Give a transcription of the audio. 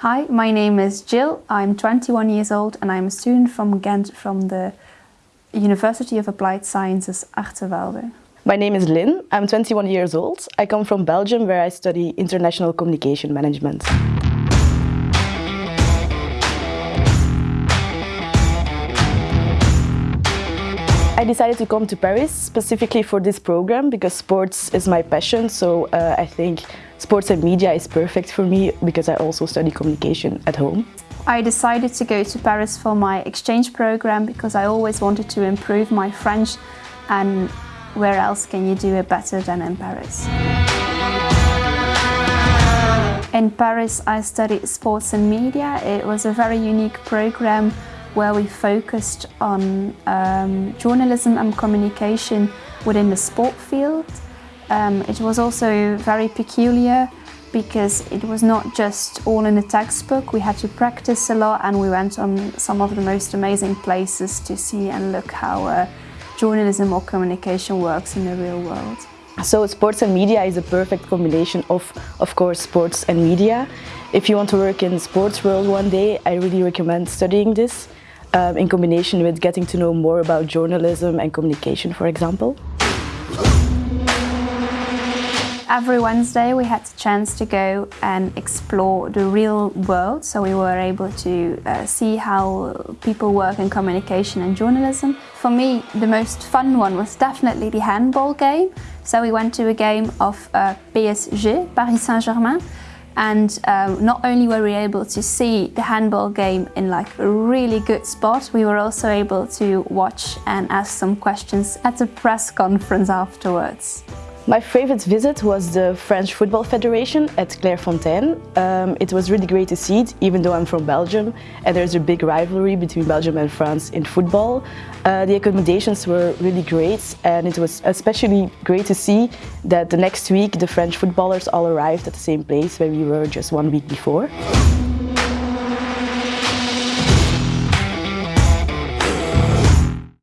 Hi, my name is Jill. I'm 21 years old and I'm a student from Ghent from the University of Applied Sciences Artevelde. My name is Lynn. I'm 21 years old. I come from Belgium where I study International Communication Management. I decided to come to Paris specifically for this program because sports is my passion so uh, I think sports and media is perfect for me because I also study communication at home. I decided to go to Paris for my exchange program because I always wanted to improve my French and where else can you do it better than in Paris? In Paris I studied sports and media. It was a very unique program where we focused on um, journalism and communication within the sport field. Um, it was also very peculiar because it was not just all in the textbook, we had to practice a lot and we went on some of the most amazing places to see and look how uh, journalism or communication works in the real world. So sports and media is a perfect combination of, of course, sports and media. If you want to work in the sports world one day, I really recommend studying this um, in combination with getting to know more about journalism and communication, for example. Every Wednesday we had the chance to go and explore the real world, so we were able to uh, see how people work in communication and journalism. For me, the most fun one was definitely the handball game. So we went to a game of uh, PSG, Paris Saint-Germain, and um, not only were we able to see the handball game in like a really good spot, we were also able to watch and ask some questions at the press conference afterwards. My favorite visit was the French Football Federation at Clairefontaine. Um, it was really great to see it, even though I'm from Belgium and there's a big rivalry between Belgium and France in football. Uh, the accommodations were really great and it was especially great to see that the next week the French footballers all arrived at the same place where we were just one week before.